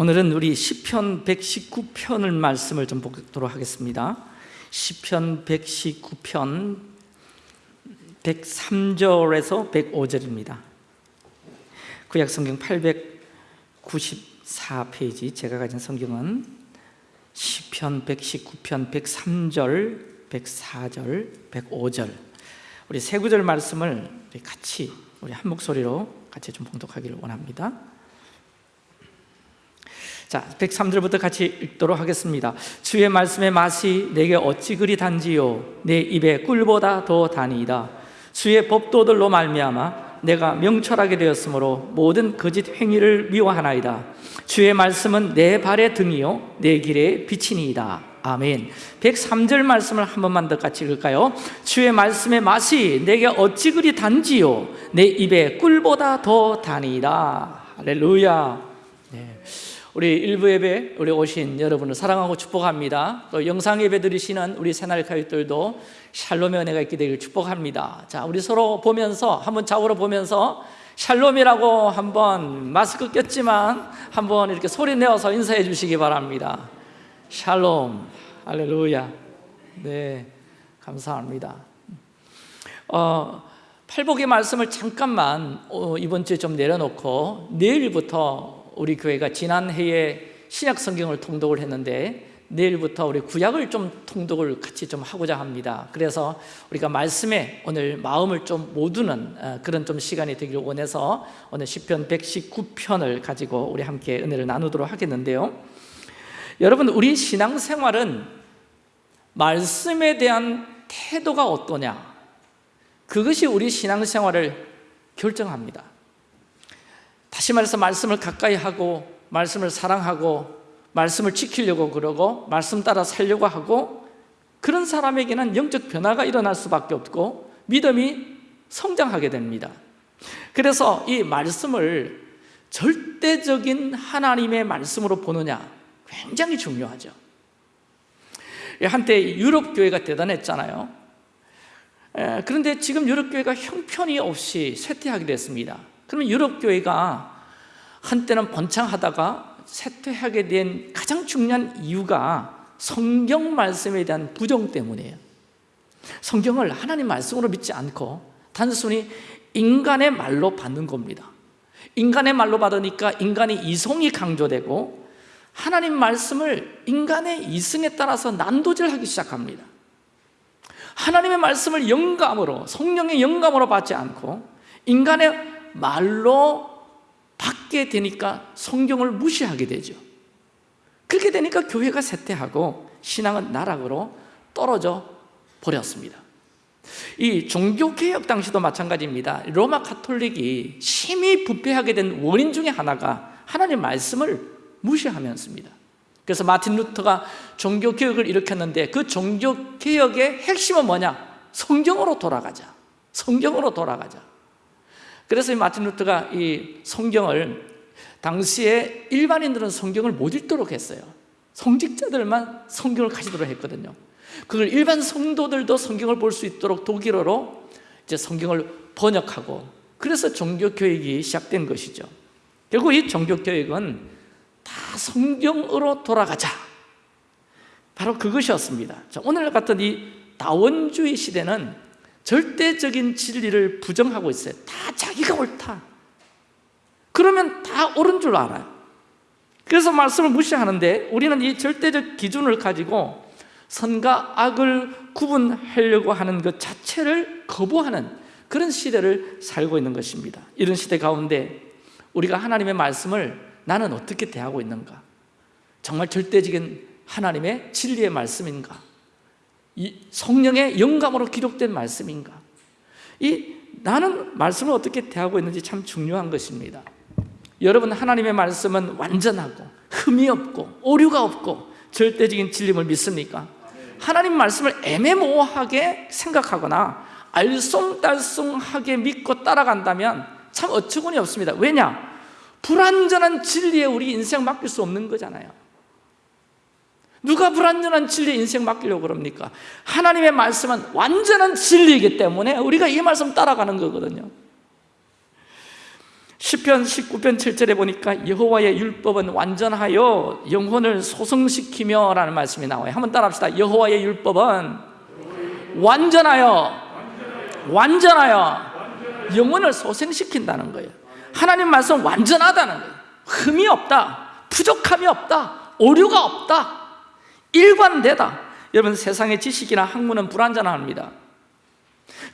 오늘은 우리 시편 119편을 말씀을 좀 보도록 하겠습니다. 시편 119편 103절에서 105절입니다. 구약 성경 894페이지 제가 가진 성경은 시편 119편 103절, 104절, 105절 우리 세 구절 말씀을 같이 우리 한 목소리로 같이 좀 봉독하기를 원합니다. 자, 103절부터 같이 읽도록 하겠습니다. 주의 말씀의 맛이 내게 어찌 그리 단지요 내 입에 꿀보다 더 다니이다. 주의 법도들로 말미암아 내가 명철하게 되었으므로 모든 거짓 행위를 미워하나이다. 주의 말씀은 내 발의 등이요 내 길의 빛이니이다. 아멘. 103절 말씀을 한 번만 더 같이 읽을까요? 주의 말씀의 맛이 내게 어찌 그리 단지요 내 입에 꿀보다 더 다니이다. 할렐루야. 네. 우리 일부 예배 우리 오신 여러분을 사랑하고 축복합니다. 또 영상 예배 드리시는 우리 새날 가족들도 샬롬의 은혜가 있게 되길 축복합니다. 자, 우리 서로 보면서 한번 좌우로 보면서 샬롬이라고 한번 마스크 꼈지만 한번 이렇게 소리 내어서 인사해 주시기 바랍니다. 샬롬, 할렐루야. 네, 감사합니다. 어, 팔복의 말씀을 잠깐만 어, 이번 주에 좀 내려놓고 내일부터 우리 교회가 지난해에 신약 성경을 통독을 했는데 내일부터 우리 구약을 좀 통독을 같이 좀 하고자 합니다. 그래서 우리가 말씀에 오늘 마음을 좀 모두는 어, 그런 좀 시간이 되기를 원해서 오늘 시편 119편을 가지고 우리 함께 은혜를 나누도록 하겠는데요. 여러분 우리 신앙생활은 말씀에 대한 태도가 어떠냐 그것이 우리 신앙생활을 결정합니다. 다시 말해서 말씀을 가까이 하고 말씀을 사랑하고 말씀을 지키려고 그러고 말씀 따라 살려고 하고 그런 사람에게는 영적 변화가 일어날 수밖에 없고 믿음이 성장하게 됩니다. 그래서 이 말씀을 절대적인 하나님의 말씀으로 보느냐 굉장히 중요하죠. 한때 유럽 교회가 대단했잖아요. 그런데 지금 유럽 교회가 형편이 없이 쇠퇴하게 됐습니다 그러면 유럽 교회가 한때는 번창하다가 쇠퇴하게 된 가장 중요한 이유가 성경 말씀에 대한 부정 때문이에요. 성경을 하나님 말씀으로 믿지 않고 단순히 인간의 말로 받는 겁니다. 인간의 말로 받으니까 인간의 이성이 강조되고 하나님 말씀을 인간의 이성에 따라서 난도질하기 시작합니다. 하나님의 말씀을 영감으로 성령의 영감으로 받지 않고 인간의 말로 받게 되니까 성경을 무시하게 되죠. 그렇게 되니까 교회가 쇠퇴하고 신앙은 나락으로 떨어져 버렸습니다. 이 종교개혁 당시도 마찬가지입니다. 로마 카톨릭이 심히 부패하게 된 원인 중에 하나가 하나님 말씀을 무시하면서입니다. 그래서 마틴 루터가 종교개혁을 일으켰는데 그 종교개혁의 핵심은 뭐냐? 성경으로 돌아가자. 성경으로 돌아가자 그래서 이 마틴 루터가 이 성경을 당시에 일반인들은 성경을 못 읽도록 했어요. 성직자들만 성경을 가지도록 했거든요. 그걸 일반 성도들도 성경을 볼 수 있도록 독일어로 이제 성경을 번역하고 그래서 종교교육이 시작된 것이죠. 결국 이 종교교육은 다 성경으로 돌아가자. 바로 그것이었습니다. 자, 오늘 같은 이 다원주의 시대는 절대적인 진리를 부정하고 있어요. 다 자기가 옳다. 그러면 다 옳은 줄 알아요. 그래서 말씀을 무시하는데 우리는 이 절대적 기준을 가지고 선과 악을 구분하려고 하는 것 자체를 거부하는 그런 시대를 살고 있는 것입니다. 이런 시대 가운데 우리가 하나님의 말씀을 나는 어떻게 대하고 있는가? 정말 절대적인 하나님의 진리의 말씀인가 성령의 영감으로 기록된 말씀인가? 이 나는 말씀을 어떻게 대하고 있는지 참 중요한 것입니다. 여러분 하나님의 말씀은 완전하고 흠이 없고 오류가 없고 절대적인 진림을 믿습니까? 하나님 말씀을 애매모호하게 생각하거나 알쏭달쏭하게 믿고 따라간다면 참 어처구니 없습니다. 왜냐? 불완전한 진리에 우리 인생 맡길 수 없는 거잖아요. 누가 불완전한 진리에 인생 맡기려고 그럽니까? 하나님의 말씀은 완전한 진리이기 때문에 우리가 이 말씀 따라가는 거거든요. 10편 19편 7절에 보니까 여호와의 율법은 완전하여 영혼을 소성시키며 라는 말씀이 나와요. 한번 따라합시다. 여호와의 율법은 완전하여 완전하여 영혼을 소생시킨다는 거예요. 하나님 말씀 완전하다는 거예요. 흠이 없다 부족함이 없다 오류가 없다 일관되다. 여러분 세상의 지식이나 학문은 불완전합니다.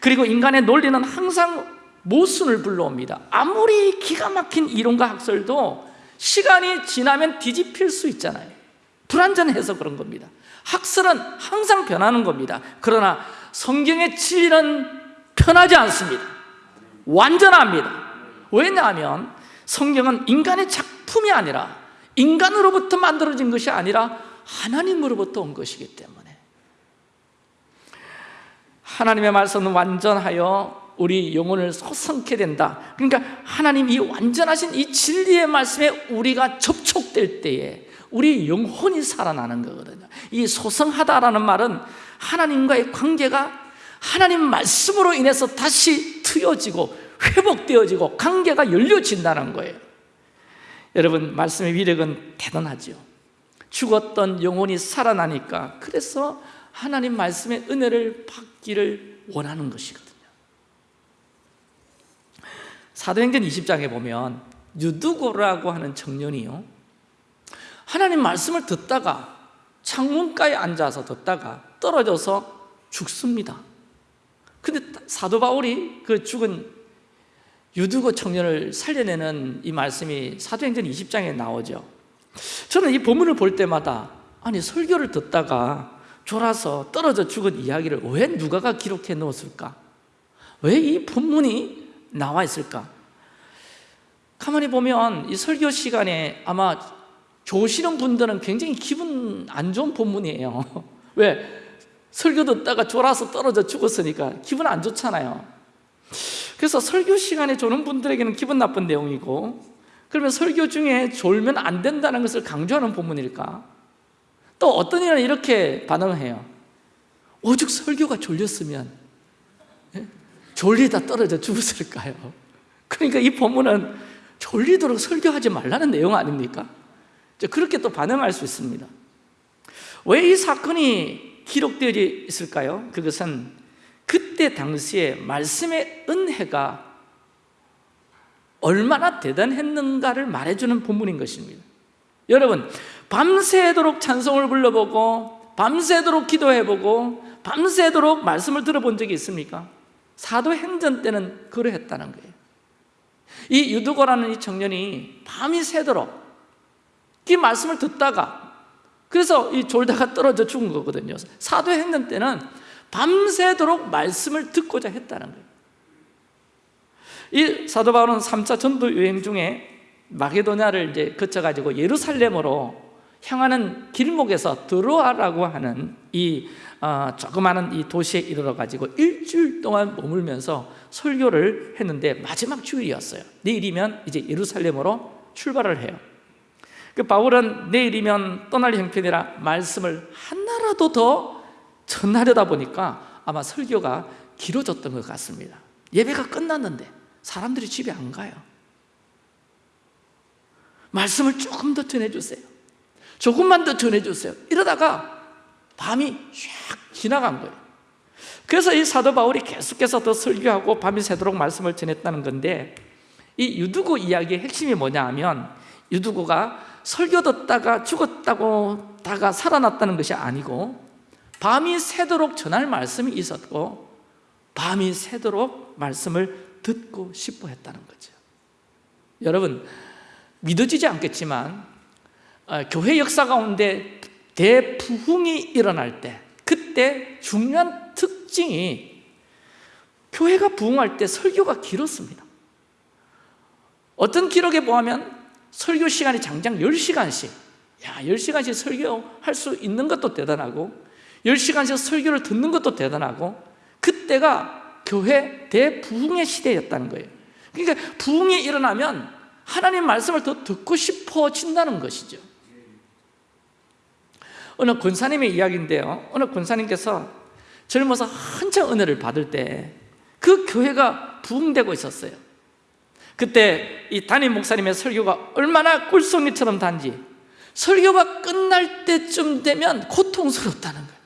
그리고 인간의 논리는 항상 모순을 불러옵니다. 아무리 기가 막힌 이론과 학설도 시간이 지나면 뒤집힐 수 있잖아요. 불완전해서 그런 겁니다. 학설은 항상 변하는 겁니다. 그러나 성경의 진리는 변하지 않습니다. 완전합니다. 왜냐하면 성경은 인간의 작품이 아니라 인간으로부터 만들어진 것이 아니라 하나님으로부터 온 것이기 때문에. 하나님의 말씀은 완전하여 우리 영혼을 소성케 된다. 그러니까 하나님 이 완전하신 이 진리의 말씀에 우리가 접촉될 때에 우리 영혼이 살아나는 거거든요. 이 소성하다라는 말은 하나님과의 관계가 하나님 말씀으로 인해서 다시 트여지고 회복되어지고 관계가 열려진다는 거예요. 여러분 말씀의 위력은 대단하죠 죽었던 영혼이 살아나니까 그래서 하나님 말씀의 은혜를 받기를 원하는 것이거든요. 사도행전 20장에 보면 유두고라고 하는 청년이요 하나님 말씀을 듣다가 창문가에 앉아서 듣다가 떨어져서 죽습니다. 근데 사도 바울이 그 죽은 유두고 청년을 살려내는 이 말씀이 사도행전 20장에 나오죠 저는 이 본문을 볼 때마다 아니 설교를 듣다가 졸아서 떨어져 죽은 이야기를 왜 누가가 기록해 놓았을까? 왜 이 본문이 나와 있을까? 가만히 보면 이 설교 시간에 아마 조시는 분들은 굉장히 기분 안 좋은 본문이에요 왜? 설교 듣다가 졸아서 떨어져 죽었으니까 기분 안 좋잖아요 그래서 설교 시간에 조는 분들에게는 기분 나쁜 내용이고 그러면 설교 중에 졸면 안 된다는 것을 강조하는 본문일까? 또 어떤 이는 이렇게 반응을 해요 오죽 설교가 졸렸으면 예? 졸리다 떨어져 죽었을까요? 그러니까 이 본문은 졸리도록 설교하지 말라는 내용 아닙니까? 그렇게 또 반응할 수 있습니다 왜 이 사건이 기록되어 있을까요? 그것은 그때 당시에 말씀의 은혜가 얼마나 대단했는가를 말해주는 본문인 것입니다. 여러분 밤새도록 찬송을 불러보고 밤새도록 기도해보고 밤새도록 말씀을 들어본 적이 있습니까? 사도행전 때는 그러했다는 거예요. 이 유두고라는 이 청년이 밤이 새도록 이 말씀을 듣다가 그래서 이 졸다가 떨어져 죽은 거거든요. 사도행전 때는 밤새도록 말씀을 듣고자 했다는 거예요 이 사도 바울은 3차 전도 여행 중에 마게도냐를 이제 거쳐가지고 예루살렘으로 향하는 길목에서 드로아라고 하는 이 어, 조그마한 이 도시에 이르러 가지고 일주일 동안 머물면서 설교를 했는데 마지막 주일이었어요. 내일이면 이제 예루살렘으로 출발을 해요. 그 바울은 내일이면 떠날 형편이라 말씀을 하나라도 더 전하려다 보니까 아마 설교가 길어졌던 것 같습니다. 예배가 끝났는데 사람들이 집에 안 가요. 말씀을 조금 더 전해주세요. 조금만 더 전해주세요. 이러다가 밤이 쫙 지나간 거예요. 그래서 이 사도 바울이 계속해서 더 설교하고 밤이 새도록 말씀을 전했다는 건데 이 유두고 이야기의 핵심이 뭐냐 하면 유두고가 설교 듣다가 죽었다고 다가 살아났다는 것이 아니고 밤이 새도록 전할 말씀이 있었고 밤이 새도록 말씀을 듣고 싶어 했다는 거죠. 여러분 믿어지지 않겠지만 어, 교회 역사 가운데 대부흥이 일어날 때 그때 중요한 특징이 교회가 부흥할 때 설교가 길었습니다. 어떤 기록에 보면 설교 시간이 장장 10시간씩 야 10시간씩 설교할 수 있는 것도 대단하고 10시간씩 설교를 듣는 것도 대단하고 그때가 교회 대부흥의 시대였다는 거예요. 그러니까 부흥이 일어나면 하나님 말씀을 더 듣고 싶어진다는 것이죠. 어느 권사님의 이야기인데요. 어느 권사님께서 젊어서 한창 은혜를 받을 때 그 교회가 부흥되고 있었어요. 그때 이 담임 목사님의 설교가 얼마나 꿀송이처럼 단지 설교가 끝날 때쯤 되면 고통스럽다는 거예요.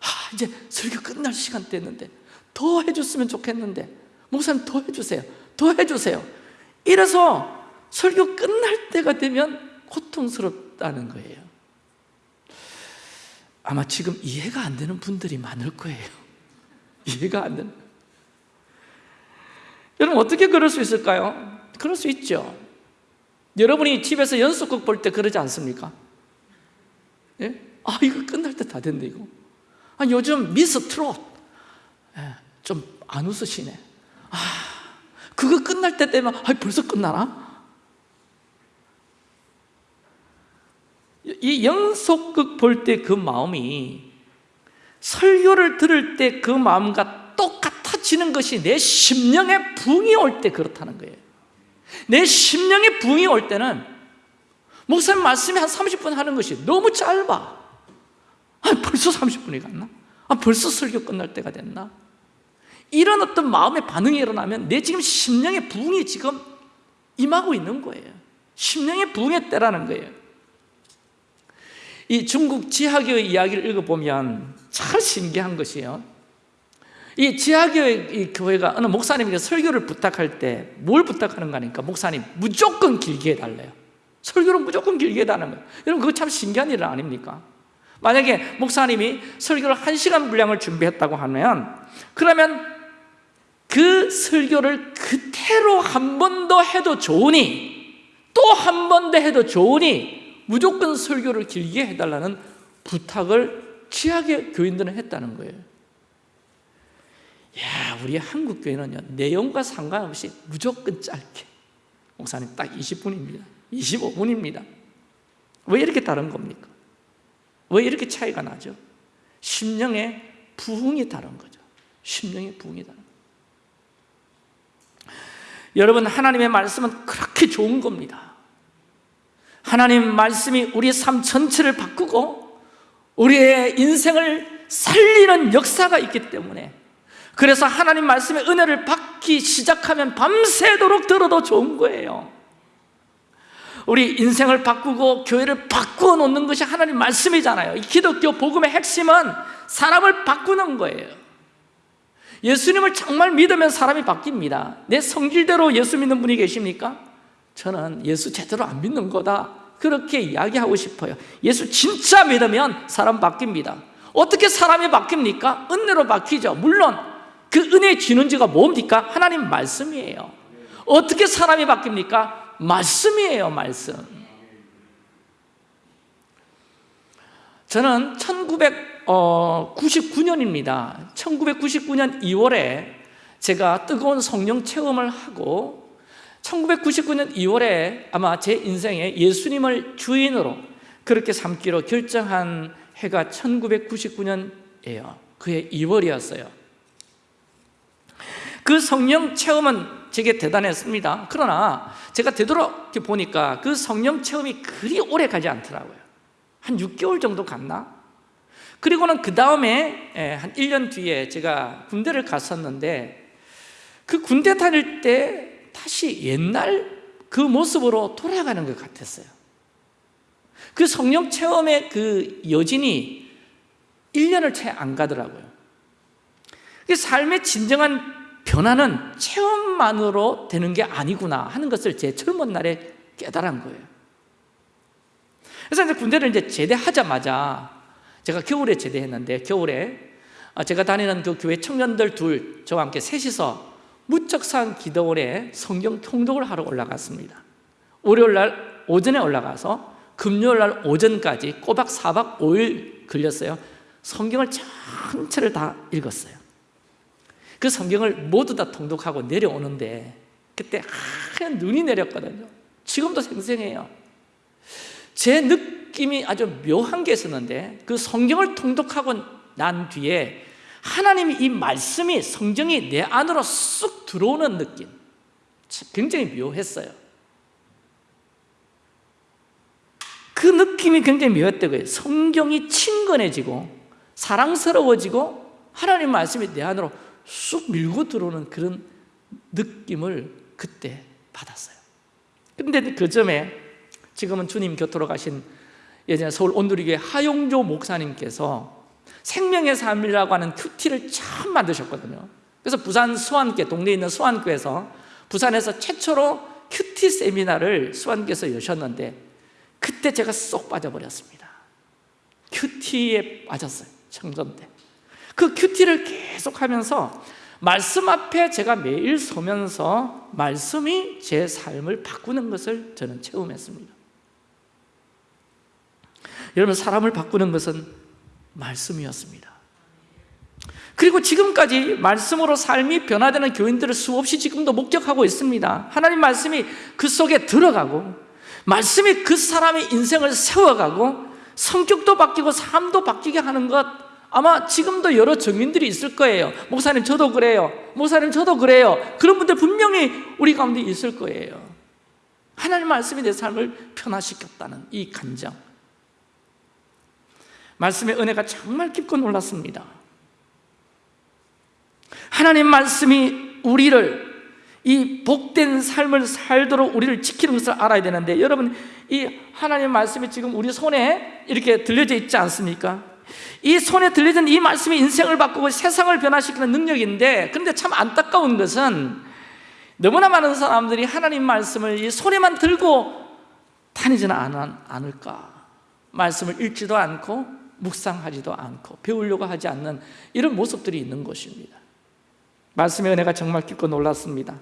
아 이제 설교 끝날 시간 됐는데 더 해줬으면 좋겠는데. 목사님 더 해주세요. 더 해주세요. 이래서 설교 끝날 때가 되면 고통스럽다는 거예요. 아마 지금 이해가 안 되는 분들이 많을 거예요. 이해가 안 되는. 여러분 어떻게 그럴 수 있을까요? 그럴 수 있죠. 여러분이 집에서 연속극 볼 때 그러지 않습니까? 예? 아 이거 끝날 때 다 됐네 이거. 아 요즘 미스 트롯. 예, 좀 안 웃으시네 아 그거 끝날 때 되면 아 벌써 끝나나? 이 연속극 볼 때 그 마음이 설교를 들을 때 그 마음과 똑같아지는 것이 내 심령의 붕이 올 때 그렇다는 거예요 내 심령의 붕이 올 때는 목사님 말씀이 한 30분 하는 것이 너무 짧아 아, 벌써 30분이 갔나? 아, 벌써 설교 끝날 때가 됐나? 이런 어떤 마음의 반응이 일어나면 내 지금 심령의 부흥이 지금 임하고 있는 거예요. 심령의 부흥의 때라는 거예요. 이 중국 지하교의 이야기를 읽어보면 참 신기한 것이에요. 이 지하교회 교회가 어느 목사님에게 설교를 부탁할 때 뭘 부탁하는가 하니까? 목사님 무조건 길게 해달래요. 설교를 무조건 길게 해달라는 거예요. 여러분 그거 참 신기한 일 아닙니까? 만약에 목사님이 설교를 한 시간 분량을 준비했다고 하면 그러면 그 설교를 그대로 한 번 더 해도 좋으니 또 한 번 더 해도 좋으니 무조건 설교를 길게 해달라는 부탁을 지하계 교인들은 했다는 거예요. 야, 우리 한국 교회는요 내용과 상관없이 무조건 짧게. 목사님 딱 20분입니다. 25분입니다. 왜 이렇게 다른 겁니까? 왜 이렇게 차이가 나죠? 심령의 부흥이 다른 거죠. 심령의 부흥이 다른 여러분 하나님의 말씀은 그렇게 좋은 겁니다. 하나님 말씀이 우리의 삶 전체를 바꾸고 우리의 인생을 살리는 역사가 있기 때문에 그래서 하나님 말씀의 은혜를 받기 시작하면 밤새도록 들어도 좋은 거예요. 우리 인생을 바꾸고 교회를 바꾸어 놓는 것이 하나님 말씀이잖아요. 이 기독교 복음의 핵심은 사람을 바꾸는 거예요 예수님을 정말 믿으면 사람이 바뀝니다 내 성질대로 예수 믿는 분이 계십니까? 저는 예수 제대로 안 믿는 거다 그렇게 이야기하고 싶어요 예수 진짜 믿으면 사람 바뀝니다 어떻게 사람이 바뀝니까? 은혜로 바뀌죠 물론 그 은혜의 진원지가 뭡니까? 하나님 말씀이에요 어떻게 사람이 바뀝니까? 말씀이에요 말씀 저는 1999년입니다. 1999년 2월에 제가 뜨거운 성령 체험을 하고 1999년 2월에 아마 제 인생에 예수님을 주인으로 그렇게 삼기로 결정한 해가 1999년이에요. 그해 2월이었어요. 그 성령 체험은 제게 대단했습니다. 그러나 제가 되돌아 보니까 그 성령 체험이 그리 오래 가지 않더라고요. 한 6개월 정도 갔나? 그리고는 그 다음에 한 1년 뒤에 제가 군대를 갔었는데 그 군대 다닐 때 다시 옛날 그 모습으로 돌아가는 것 같았어요. 그 성령 체험의 그 여진이 1년을 채 안 가더라고요. 삶의 진정한 변화는 체험만으로 되는 게 아니구나 하는 것을 제 젊은 날에 깨달은 거예요. 그래서 이제 군대를 이제 제대하자마자 제가 겨울에 제대했는데 겨울에 제가 다니는 그 교회 청년들 둘 저와 함께 셋이서 무척산 기도원에 성경 통독을 하러 올라갔습니다. 월요일 날 오전에 올라가서 금요일 날 오전까지 꼬박 4박 5일 걸렸어요. 성경을 전체를 다 읽었어요. 그 성경을 모두 다 통독하고 내려오는데 그때 하얀 눈이 내렸거든요. 지금도 생생해요. 제 느 낌이 아주 묘한 게 있었는데 그 성경을 통독하고 난 뒤에 하나님이 이 말씀이 성경이 내 안으로 쑥 들어오는 느낌. 굉장히 묘했어요. 그 느낌이 굉장히 묘했다고요. 성경이 친근해지고 사랑스러워지고 하나님 말씀이 내 안으로 쑥 밀고 들어오는 그런 느낌을 그때 받았어요. 근데 그 점에 지금은 주님 곁으로 가신 예전에 서울 온누리교회 하용조 목사님께서 생명의 삶이라고 하는 QT를 처음 만드셨거든요. 그래서 부산 수안교 동네에 있는 수안교에서 부산에서 최초로 QT 세미나를 수안교에서 여셨는데 그때 제가 쏙 빠져버렸습니다. QT에 빠졌어요 청년 때 그 QT를 계속 하면서 말씀 앞에 제가 매일 서면서 말씀이 제 삶을 바꾸는 것을 저는 체험했습니다 여러분 사람을 바꾸는 것은 말씀이었습니다. 그리고 지금까지 말씀으로 삶이 변화되는 교인들을 수없이 지금도 목격하고 있습니다. 하나님 말씀이 그 속에 들어가고 말씀이 그 사람의 인생을 세워가고 성격도 바뀌고 삶도 바뀌게 하는 것 아마 지금도 여러 증인들이 있을 거예요. 목사님 저도 그래요. 목사님 저도 그래요. 그런 분들 분명히 우리 가운데 있을 거예요. 하나님 말씀이 내 삶을 변화시켰다는 이 감정 말씀의 은혜가 정말 깊고 놀랐습니다 하나님 말씀이 우리를 이 복된 삶을 살도록 우리를 지키는 것을 알아야 되는데 여러분 이 하나님 말씀이 지금 우리 손에 이렇게 들려져 있지 않습니까? 이 손에 들려진 이 말씀이 인생을 바꾸고 세상을 변화시키는 능력인데 그런데 참 안타까운 것은 너무나 많은 사람들이 하나님 말씀을 이 손에만 들고 다니지는 않- 않을까 말씀을 읽지도 않고 묵상하지도 않고 배우려고 하지 않는 이런 모습들이 있는 것입니다. 말씀의 은혜가 정말 깊고 놀랐습니다.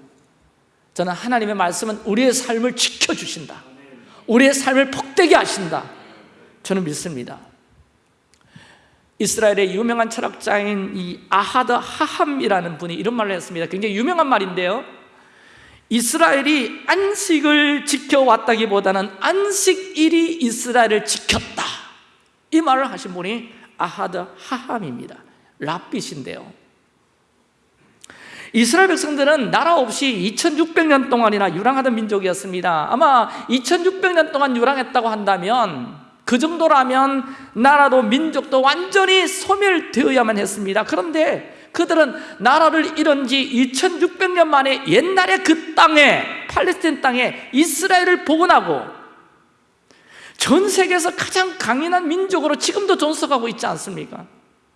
저는 하나님의 말씀은 우리의 삶을 지켜주신다. 우리의 삶을 복되게 하신다. 저는 믿습니다. 이스라엘의 유명한 철학자인 이 아하드 하함이라는 분이 이런 말을 했습니다. 굉장히 유명한 말인데요. 이스라엘이 안식을 지켜왔다기보다는 안식일이 이스라엘을 지켰다 이 말을 하신 분이 아하드 하함입니다. 랍빗인데요. 이스라엘 백성들은 나라 없이 2600년 동안이나 유랑하던 민족이었습니다. 아마 2600년 동안 유랑했다고 한다면 그 정도라면 나라도 민족도 완전히 소멸되어야만 했습니다. 그런데 그들은 나라를 잃은 지 2600년 만에 옛날에 그 땅에 팔레스틴 땅에 이스라엘을 복원하고 전 세계에서 가장 강인한 민족으로 지금도 존속하고 있지 않습니까?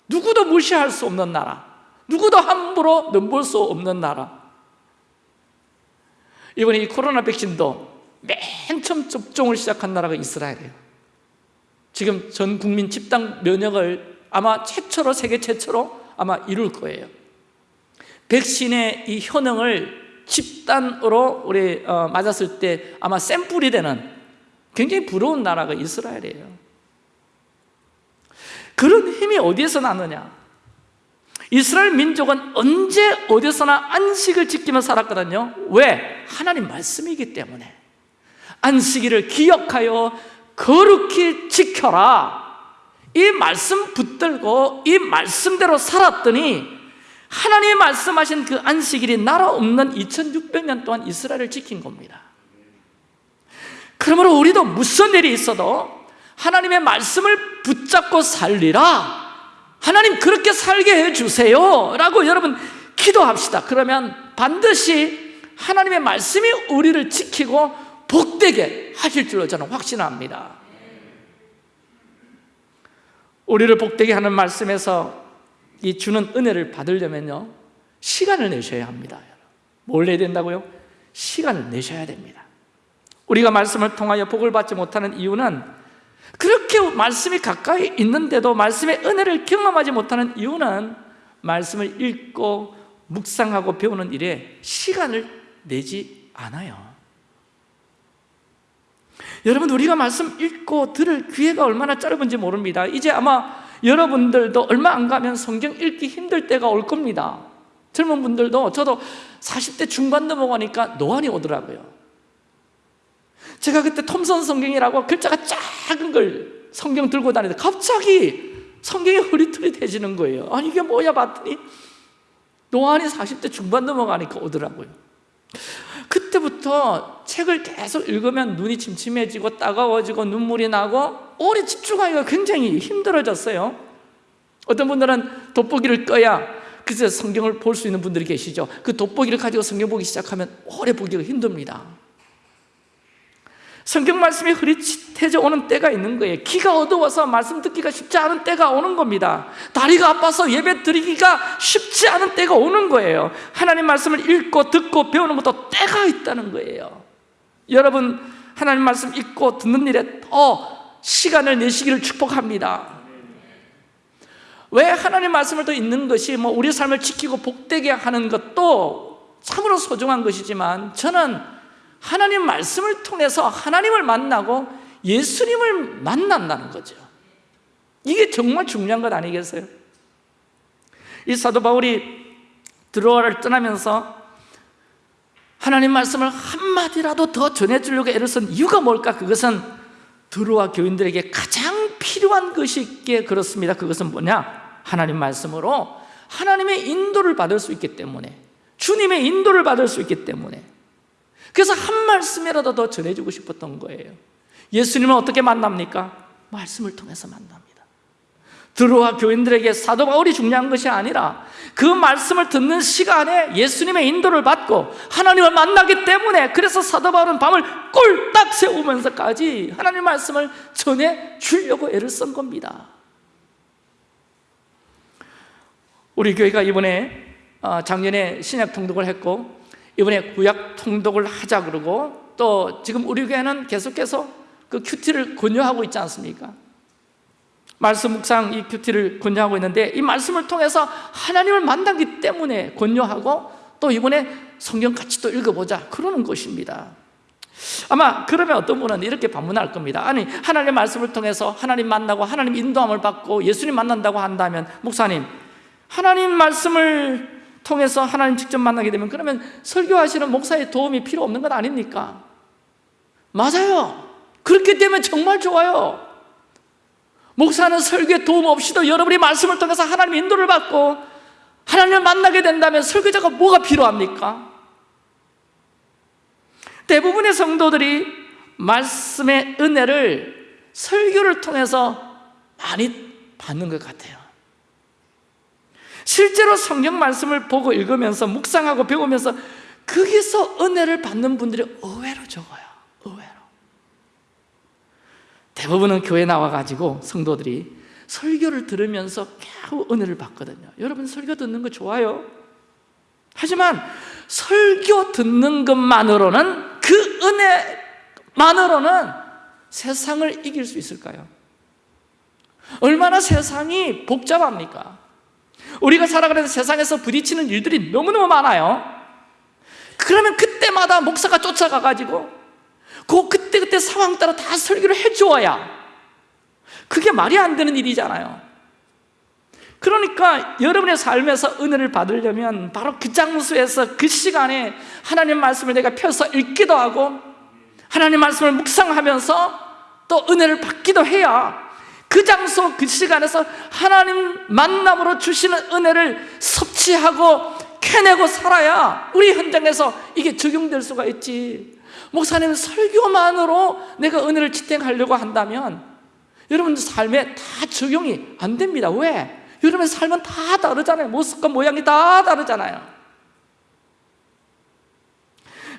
누구도 무시할 수 없는 나라. 누구도 함부로 넘볼 수 없는 나라. 이번에 이 코로나 백신도 맨 처음 접종을 시작한 나라가 이스라엘이에요. 지금 전 국민 집단 면역을 아마 최초로 세계 최초로 아마 이룰 거예요. 백신의 이 효능을 집단으로 우리 어, 맞았을 때 아마 샘플이 되는 굉장히 부러운 나라가 이스라엘이에요. 그런 힘이 어디에서 나느냐? 이스라엘 민족은 언제 어디서나 안식을 지키며 살았거든요. 왜? 하나님 말씀이기 때문에. 안식일을 기억하여 거룩히 지켜라. 이 말씀 붙들고 이 말씀대로 살았더니 하나님이 말씀하신 그 안식일이 나라 없는 2600년 동안 이스라엘을 지킨 겁니다 그러므로 우리도 무슨 일이 있어도 하나님의 말씀을 붙잡고 살리라. 하나님 그렇게 살게 해주세요. 라고 여러분 기도합시다. 그러면 반드시 하나님의 말씀이 우리를 지키고 복되게 하실 줄로 저는 확신합니다. 우리를 복되게 하는 말씀에서 이 주는 은혜를 받으려면요 시간을 내셔야 합니다 뭘 내야 된다고요? 시간을 내셔야 됩니다 우리가 말씀을 통하여 복을 받지 못하는 이유는 그렇게 말씀이 가까이 있는데도 말씀의 은혜를 경험하지 못하는 이유는 말씀을 읽고 묵상하고 배우는 일에 시간을 내지 않아요. 여러분 우리가 말씀 읽고 들을 기회가 얼마나 짧은지 모릅니다. 이제 아마 여러분들도 얼마 안 가면 성경 읽기 힘들 때가 올 겁니다. 젊은 분들도 저도 40대 중반 넘어가니까 노안이 오더라고요 제가 그때 톰선 성경이라고 글자가 작은 걸 성경 들고 다니는데 갑자기 성경이 흐릿흐릿해지는 거예요. 아니 이게 뭐야 봤더니 노안이 40대 중반 넘어가니까 오더라고요. 그때부터 책을 계속 읽으면 눈이 침침해지고 따가워지고 눈물이 나고 오래 집중하기가 굉장히 힘들어졌어요. 어떤 분들은 돋보기를 꺼야 그래서 성경을 볼 수 있는 분들이 계시죠. 그 돋보기를 가지고 성경 보기 시작하면 오래 보기가 힘듭니다 성경 말씀이 흐릿해져 오는 때가 있는 거예요. 귀가 어두워서 말씀 듣기가 쉽지 않은 때가 오는 겁니다. 다리가 아파서 예배 드리기가 쉽지 않은 때가 오는 거예요. 하나님 말씀을 읽고 듣고 배우는 것도 때가 있다는 거예요. 여러분 하나님 말씀 읽고 듣는 일에 더 시간을 내시기를 축복합니다. 왜 하나님 말씀을 더 읽는 것이 뭐 우리 삶을 지키고 복되게 하는 것도 참으로 소중한 것이지만 저는 하나님 말씀을 통해서 하나님을 만나고 예수님을 만난다는 거죠 이게 정말 중요한 것 아니겠어요? 이 사도 바울이 드로아를 떠나면서 하나님 말씀을 한마디라도 더 전해주려고 애를 쓴 이유가 뭘까? 그것은 드로아 교인들에게 가장 필요한 것이 있기에 그렇습니다 그것은 뭐냐? 하나님 말씀으로 하나님의 인도를 받을 수 있기 때문에 주님의 인도를 받을 수 있기 때문에 그래서 한 말씀이라도 더 전해주고 싶었던 거예요. 예수님은 어떻게 만납니까? 말씀을 통해서 만납니다. 드로아 교인들에게 사도 바울이 중요한 것이 아니라 그 말씀을 듣는 시간에 예수님의 인도를 받고 하나님을 만나기 때문에 그래서 사도 바울은 밤을 꿀딱 세우면서까지 하나님 말씀을 전해 주려고 애를 쓴 겁니다. 우리 교회가 이번에 어, 작년에 신약 통독을 했고 이번에 구약 통독을 하자 그러고 또 지금 우리 교회는 계속해서 그 큐티를 권유하고 있지 않습니까? 말씀 묵상 이 큐티를 권유하고 있는데 이 말씀을 통해서 하나님을 만나기 때문에 권유하고 또 이번에 성경 같이 또 읽어보자 그러는 것입니다 아마 그러면 어떤 분은 이렇게 반문할 겁니다 아니 하나님의 말씀을 통해서 하나님 만나고 하나님 인도함을 받고 예수님 만난다고 한다면 목사님 하나님 말씀을 통해서 하나님 직접 만나게 되면 그러면 설교하시는 목사의 도움이 필요 없는 것 아닙니까? 맞아요 그렇기 때문에 정말 좋아요 목사는 설교에 도움 없이도 여러분이 말씀을 통해서 하나님 인도를 받고 하나님을 만나게 된다면 설교자가 뭐가 필요합니까? 대부분의 성도들이 말씀의 은혜를 설교를 통해서 많이 받는 것 같아요 실제로 성경 말씀을 보고 읽으면서 묵상하고 배우면서 거기서 은혜를 받는 분들이 의외로 적어요 의외로 대부분은 교회 나와가지고 성도들이 설교를 들으면서 겨우 은혜를 받거든요 여러분 설교 듣는 거 좋아요 하지만 설교 듣는 것만으로는 그 은혜만으로는 세상을 이길 수 있을까요? 얼마나 세상이 복잡합니까? 우리가 살아가는 세상에서 부딪히는 일들이 너무너무 많아요. 그러면 그때마다 목사가 쫓아가가지고 그 그때 그때 상황 따라 다 설교를 해주어야 그게 말이 안 되는 일이잖아요. 그러니까 여러분의 삶에서 은혜를 받으려면 바로 그 장소에서 그 시간에 하나님 말씀을 내가 펴서 읽기도 하고 하나님 말씀을 묵상하면서 또 은혜를 받기도 해야 그 장소 그 시간에서 하나님 만남으로 주시는 은혜를 섭취하고 캐내고 살아야 우리 현장에서 이게 적용될 수가 있지. 목사님 설교만으로 내가 은혜를 지탱하려고 한다면 여러분 삶에 다 적용이 안 됩니다. 왜? 여러분의 삶은 다 다르잖아요. 모습과 모양이 다 다르잖아요.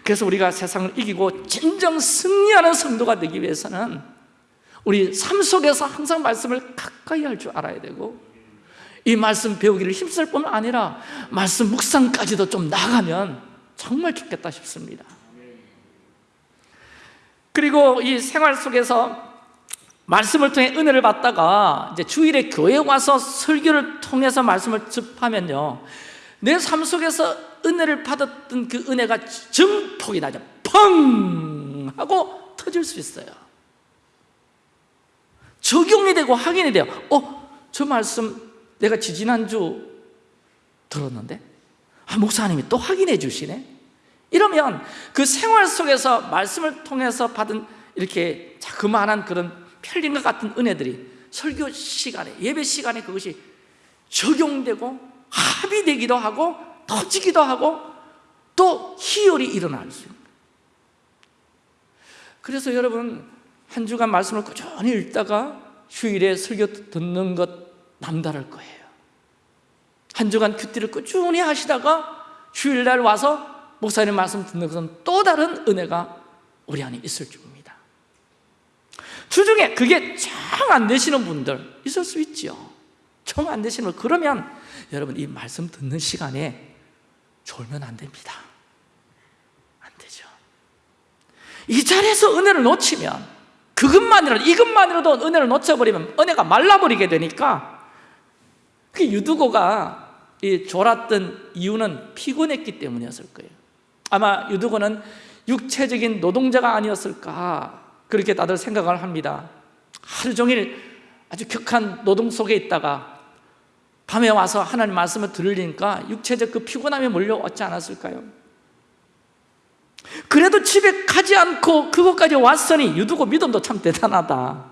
그래서 우리가 세상을 이기고 진정 승리하는 성도가 되기 위해서는 우리 삶 속에서 항상 말씀을 가까이 할 줄 알아야 되고 이 말씀 배우기를 힘쓸 뿐만 아니라 말씀 묵상까지도 좀 나가면 정말 좋겠다 싶습니다. 그리고 이 생활 속에서 말씀을 통해 은혜를 받다가 이제 주일에 교회 와서 설교를 통해서 말씀을 접하면요 내 삶 속에서 은혜를 받았던 그 은혜가 증폭이 나죠. 펑! 하고 터질 수 있어요 적용이 되고 확인이 돼요. 어? 저 말씀 내가 지지난주 들었는데? 아, 목사님이 또 확인해 주시네? 이러면 그 생활 속에서 말씀을 통해서 받은 이렇게 자그마한 그런 편린과 같은 은혜들이 설교 시간에 예배 시간에 그것이 적용되고 합의되기도 하고 터지기도 하고 또 희열이 일어날 수 있는 그래서 여러분 한 주간 말씀을 꾸준히 읽다가 휴일에 설교 듣는 것 남다를 거예요. 한 주간 큐티를 꾸준히 하시다가 주일날 와서 목사님 말씀 듣는 것은 또 다른 은혜가 우리 안에 있을 줄입니다. 주중에 그게 정 안 되시는 분들 있을 수 있죠 정안 되시는 분. 그러면 여러분 이 말씀 듣는 시간에 졸면 안 됩니다. 안 되죠. 이 자리에서 은혜를 놓치면 그것만이라도 이것만이라도 은혜를 놓쳐버리면 은혜가 말라버리게 되니까 그 유두고가 이 졸았던 이유는 피곤했기 때문이었을 거예요 아마 유두고는 육체적인 노동자가 아니었을까 그렇게 다들 생각을 합니다 하루 종일 아주 격한 노동 속에 있다가 밤에 와서 하나님 말씀을 들으니까 육체적 그 피곤함이 몰려왔지 않았을까요? 그래도 집에 가지 않고 그곳까지 왔으니 유두고 믿음도 참 대단하다.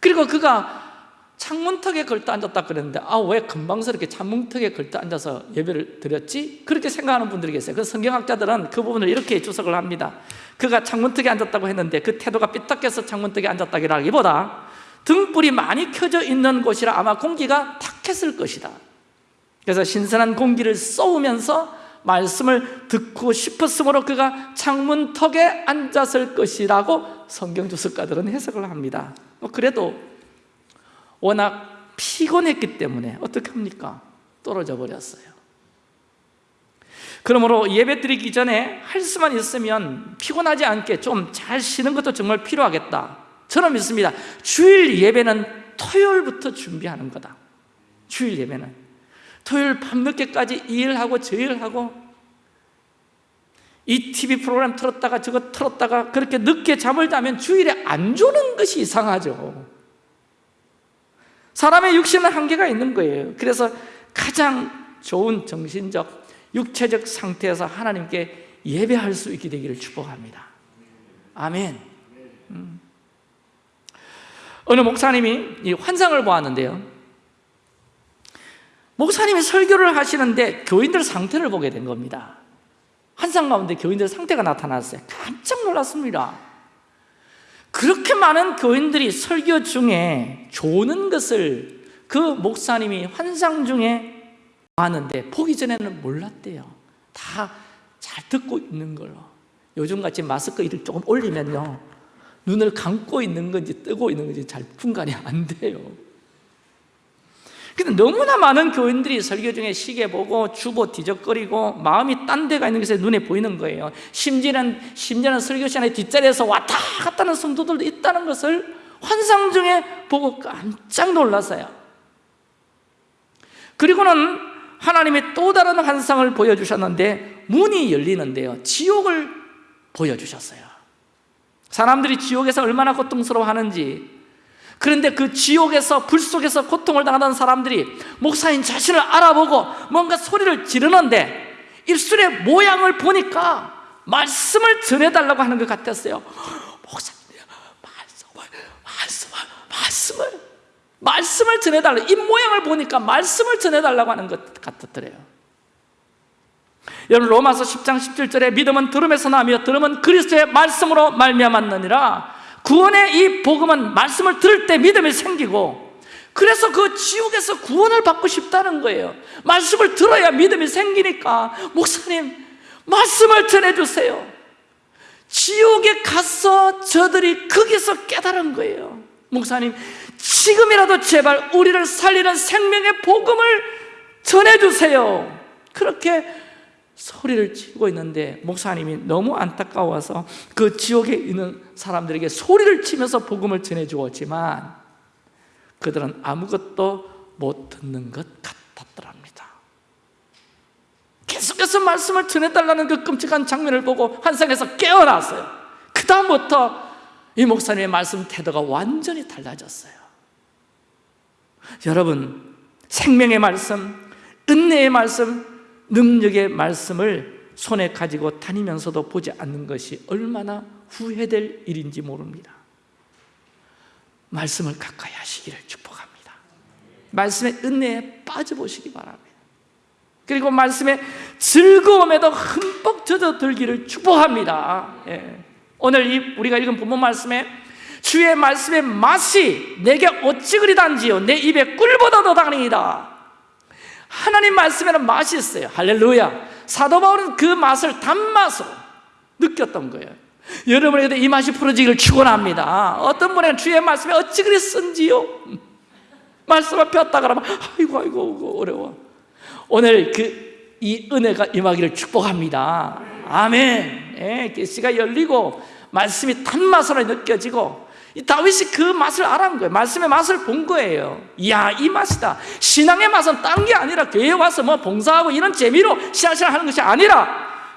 그리고 그가 창문턱에 걸터 앉았다 그랬는데 아 왜 금방스럽게 창문턱에 걸터 앉아서 예배를 드렸지? 그렇게 생각하는 분들이 계세요. 그 성경학자들은 그 부분을 이렇게 주석을 합니다. 그가 창문턱에 앉았다고 했는데 그 태도가 삐딱해서 창문턱에 앉았다기보다 등불이 많이 켜져 있는 곳이라 아마 공기가 탁했을 것이다. 그래서 신선한 공기를 쏘면서 말씀을 듣고 싶었으므로 그가 창문 턱에 앉았을 것이라고 성경 주석가들은 해석을 합니다. 뭐 그래도 워낙 피곤했기 때문에 어떻게 합니까? 떨어져 버렸어요. 그러므로 예배 드리기 전에 할 수만 있으면 피곤하지 않게 좀 잘 쉬는 것도 정말 필요하겠다. 저는 믿습니다. 주일 예배는 토요일부터 준비하는 거다. 주일 예배는 토요일 밤늦게까지 일하고 저일하고 이 TV 프로그램 틀었다가 저거 틀었다가 그렇게 늦게 잠을 자면 주일에 안 조는 것이 이상하죠. 사람의 육신은 한계가 있는 거예요. 그래서 가장 좋은 정신적, 육체적 상태에서 하나님께 예배할 수 있게 되기를 축복합니다. 아멘. 음. 어느 목사님이 이 환상을 보았는데요 목사님이 설교를 하시는데 교인들 상태를 보게 된 겁니다. 환상 가운데 교인들 상태가 나타났어요. 깜짝 놀랐습니다. 그렇게 많은 교인들이 설교 중에 조는 것을 그 목사님이 환상 중에 봤는데 보기 전에는 몰랐대요. 다 잘 듣고 있는 걸로. 요즘같이 마스크 이를 조금 올리면요. 눈을 감고 있는 건지 뜨고 있는 건지 잘 분간이 안 돼요 근데 너무나 많은 교인들이 설교 중에 시계 보고 주보 뒤적거리고 마음이 딴 데가 있는 것에 눈에 보이는 거예요. 심지어는, 심지어는 설교 시간에 뒷자리에서 왔다 갔다 하는 성도들도 있다는 것을 환상 중에 보고 깜짝 놀랐어요. 그리고는 하나님이 또 다른 환상을 보여주셨는데 문이 열리는데요. 지옥을 보여주셨어요. 사람들이 지옥에서 얼마나 고통스러워하는지 그런데 그 지옥에서 불 속에서 고통을 당하는 사람들이 목사인 자신을 알아보고 뭔가 소리를 지르는데 입술의 모양을 보니까 말씀을 전해달라고 하는 것 같았어요. 목사님 말씀을 말씀을 말씀을 말씀을 전해달라. 입 모양을 보니까 말씀을 전해달라고 하는 것 같았더래요. 여러분 로마서 10장 17절에 믿음은 들음에서 나며 들음은 그리스도의 말씀으로 말미암았느니라 구원의 이 복음은 말씀을 들을 때 믿음이 생기고 그래서 그 지옥에서 구원을 받고 싶다는 거예요. 말씀을 들어야 믿음이 생기니까. 목사님 말씀을 전해주세요. 지옥에 가서 저들이 거기서 깨달은 거예요. 목사님 지금이라도 제발 우리를 살리는 생명의 복음을 전해주세요. 그렇게 소리를 치고 있는데 목사님이 너무 안타까워서 그 지옥에 있는 사람들에게 소리를 치면서 복음을 전해주었지만 그들은 아무것도 못 듣는 것 같았더랍니다. 계속해서 말씀을 전해달라는 그 끔찍한 장면을 보고 환상에서 깨어났어요. 그 다음부터 이 목사님의 말씀 태도가 완전히 달라졌어요. 여러분 생명의 말씀, 은혜의 말씀, 능력의 말씀을 손에 가지고 다니면서도 보지 않는 것이 얼마나 후회될 일인지 모릅니다. 말씀을 가까이 하시기를 축복합니다. 말씀의 은혜에 빠져보시기 바랍니다. 그리고 말씀의 즐거움에도 흠뻑 젖어들기를 축복합니다. 예. 오늘 이 우리가 읽은 본문 말씀에 주의 말씀의 맛이 내게 어찌 그리 단지요. 내 입에 꿀보다 더 다니이다 하나님 말씀에는 맛이 있어요. 할렐루야. 사도 바울은 그 맛을 단맛으로 느꼈던 거예요. 여러분에게도 이 맛이 풀어지기를 축원합니다. 어떤 분에게 주의 말씀이 어찌 그리 쓴지요? 말씀을 폈다 그러면 아이고 아이고 어려워. 오늘 그 이 은혜가 임하기를 축복합니다. 아멘. 예, 계시가 열리고 말씀이 단맛으로 느껴지고 이 다윗이 그 맛을 알아본 거예요. 말씀의 맛을 본 거예요. 이야 이 맛이다. 신앙의 맛은 딴 게 아니라 교회에 와서 뭐 봉사하고 이런 재미로 씨앗을 하는 것이 아니라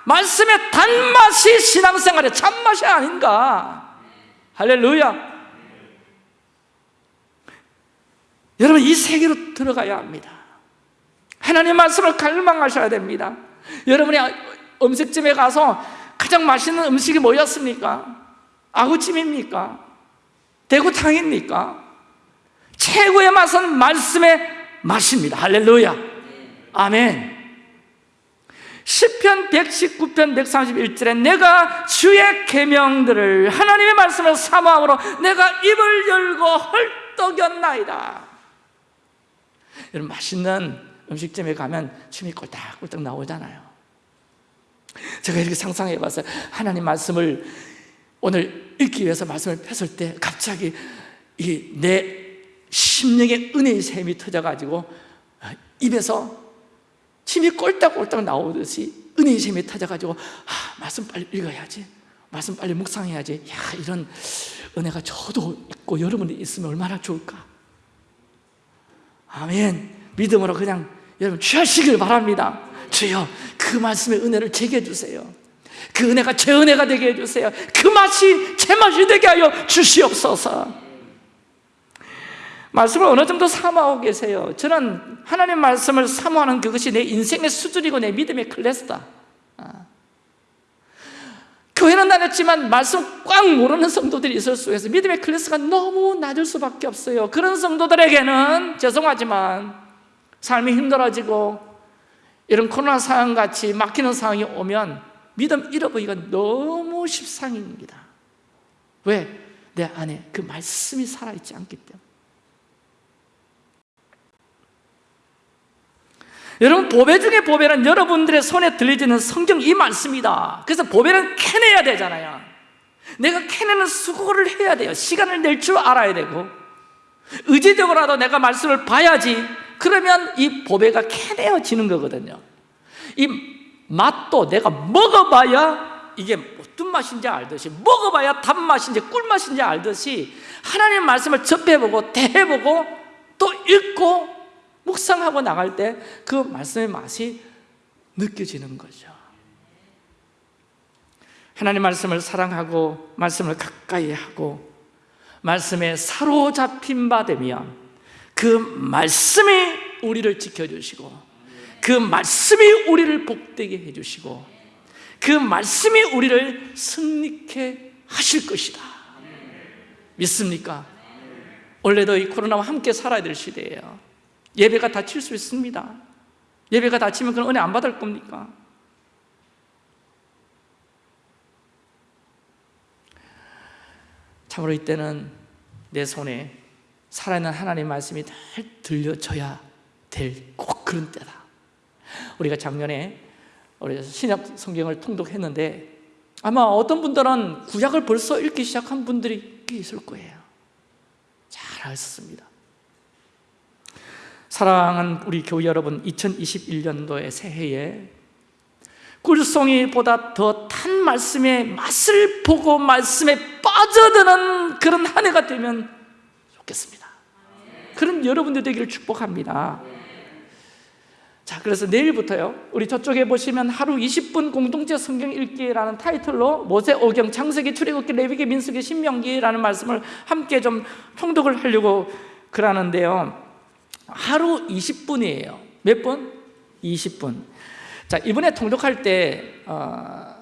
말씀의 단맛이 신앙생활의 참맛이 아닌가. 할렐루야. 여러분 이 세계로 들어가야 합니다. 하나님 말씀을 갈망하셔야 됩니다. 여러분이 음식점에 가서 가장 맛있는 음식이 뭐였습니까? 아구찜입니까? 대구탕입니까? 최고의 맛은 말씀의 맛입니다. 할렐루야. 아멘. 10편 119편 131절에 내가 주의 계명들을 하나님의 말씀을 사모함으로 내가 입을 열고 헐떡였나이다. 여러분 맛있는 음식점에 가면 침이 꼴딱꼴딱 나오잖아요. 제가 이렇게 상상해 봤어요. 하나님 말씀을 오늘 읽기 위해서 말씀을 폈을 때 갑자기 이 내 심령의 은혜의 샘이 터져가지고 입에서 침이 꼴딱꼴딱 나오듯이 은혜의 샘이 터져가지고 아, 말씀 빨리 읽어야지. 말씀 빨리 묵상해야지. 야 이런 은혜가 저도 있고 여러분이 있으면 얼마나 좋을까? 아멘. 믿음으로 그냥 여러분 취하시길 바랍니다. 주여 그 말씀의 은혜를 제게 해주세요 그 은혜가 제 은혜가 되게 해주세요. 그 맛이 제 맛이 되게 하여 주시옵소서. 말씀을 어느 정도 사모하고 계세요. 저는 하나님 말씀을 사모하는 그것이 내 인생의 수준이고 내 믿음의 클래스다. 아. 교회는 다녔지만 말씀 꽉 모르는 성도들이 있을 수 있어요. 믿음의 클래스가 너무 낮을 수밖에 없어요. 그런 성도들에게는 죄송하지만 삶이 힘들어지고 이런 코로나 상황같이 막히는 상황이 오면 믿음 잃어버리기가 너무 십상입니다. 왜? 내 안에 그 말씀이 살아있지 않기 때문에. 여러분 보배 중에 보배는 여러분들의 손에 들려지는 성경 이 말씀이다. 그래서 보배는 캐내야 되잖아요. 내가 캐내는 수고를 해야 돼요. 시간을 낼 줄 알아야 되고. 의지적으로라도 내가 말씀을 봐야지. 그러면 이 보배가 캐내어지는 거거든요. 이 맛도 내가 먹어봐야 이게 어떤 맛인지 알듯이 먹어봐야 단맛인지 꿀맛인지 알듯이 하나님 말씀을 접해보고 대해보고 또 읽고 묵상하고 나갈 때 그 말씀의 맛이 느껴지는 거죠. 하나님 말씀을 사랑하고 말씀을 가까이 하고 말씀에 사로잡힌 바 되면 그 말씀이 우리를 지켜주시고 그 말씀이 우리를 복되게 해주시고 그 말씀이 우리를 승리케 하실 것이다 믿습니까? 원래도 이 코로나와 함께 살아야 될 시대예요 예배가 다칠 수 있습니다 예배가 다치면 그런 은혜 안 받을 겁니까? 참으로 이때는 내 손에 살아있는 하나님 말씀이 잘 들려져야 될 꼭 그런 때다 우리가 작년에 우리 신약 성경을 통독했는데 아마 어떤 분들은 구약을 벌써 읽기 시작한 분들이 있을 거예요. 잘 알았습니다. 사랑하는 우리 교회 여러분 2021년도의 새해에 꿀송이보다 더 탄 말씀의 맛을 보고 말씀에 빠져드는 그런 한 해가 되면 좋겠습니다. 그런 여러분들 되기를 축복합니다 자 그래서 내일부터요. 우리 저쪽에 보시면 하루 20분 공동체 성경 읽기라는 타이틀로 모세, 오경, 창세기, 출애굽기, 레위기, 민수기, 신명기라는 말씀을 함께 좀 통독을 하려고 그러는데요. 하루 20분이에요. 몇 분? 20분. 자 이번에 통독할 때 어,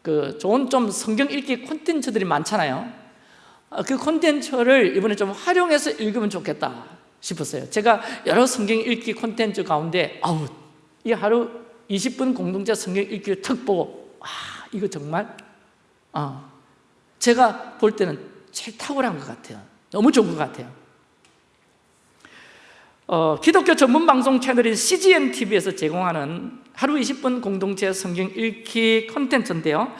그 좋은 좀 성경 읽기 콘텐츠들이 많잖아요. 어, 그 콘텐츠를 이번에 좀 활용해서 읽으면 좋겠다 싶었어요. 제가 여러 성경 읽기 콘텐츠 가운데 아우 이 하루 20분 공동체 성경 읽기를 턱 보고 와 이거 정말? 어, 제가 볼 때는 제일 탁월한 것 같아요. 너무 좋은 것 같아요. 어, 기독교 전문 방송 채널인 CGN TV에서 제공하는 하루 20분 공동체 성경 읽기 콘텐츠인데요.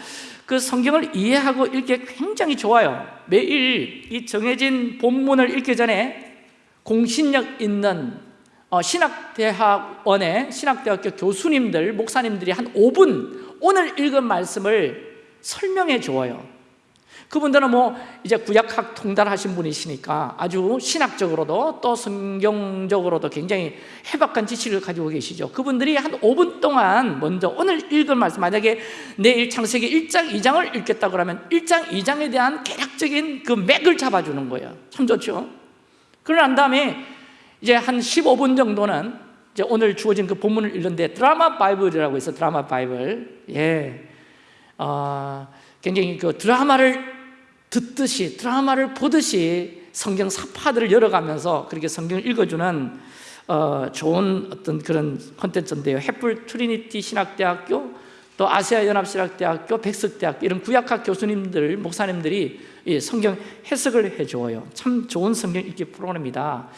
그 성경을 이해하고 읽기 굉장히 좋아요. 매일 이 정해진 본문을 읽기 전에 공신력 있는 어, 신학대학원의 신학대학교 교수님들, 목사님들이 한 5분 오늘 읽은 말씀을 설명해 주어요. 그분들은 뭐 이제 구약학 통달하신 분이시니까 아주 신학적으로도 또 성경적으로도 굉장히 해박한 지식을 가지고 계시죠. 그분들이 한 5분 동안 먼저 오늘 읽은 말씀 만약에 내일 창세기 1장, 2장을 읽겠다 그러면 1장, 2장에 대한 개략적인 그 맥을 잡아주는 거예요. 참 좋죠. 그러고 난 다음에 이제 한 15분 정도는 이제 오늘 주어진 그 본문을 읽는데 드라마 바이블이라고 있어 드라마 바이블. 예. 어, 굉장히 그 드라마를 듣듯이 드라마를 보듯이 성경 사파들을 열어가면서 그렇게 성경을 읽어주는 어, 좋은 어떤 그런 콘텐츠인데요. 횃불 트리니티 신학대학교 또 아시아 연합신학대학교 백석대학교 이런 구약학 교수님들 목사님들이 이 성경 해석을 해줘요. 참 좋은 성경 읽기 프로그램입니다.